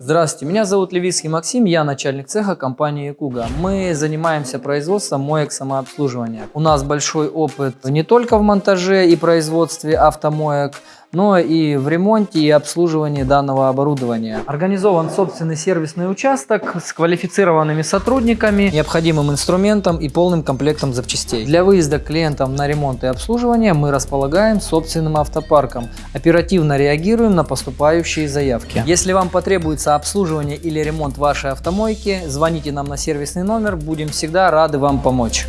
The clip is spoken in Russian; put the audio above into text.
Здравствуйте, меня зовут Левицкий Максим, я начальник цеха компании Куга. Мы занимаемся производством моек самообслуживания. У нас большой опыт не только в монтаже и производстве автомоек, но и в ремонте и обслуживании данного оборудования. Организован собственный сервисный участок с квалифицированными сотрудниками, необходимым инструментом и полным комплектом запчастей. Для выезда клиентам на ремонт и обслуживание мы располагаем собственным автопарком. Оперативно реагируем на поступающие заявки. Если вам потребуется обслуживание или ремонт вашей автомойки, звоните нам на сервисный номер, будем всегда рады вам помочь.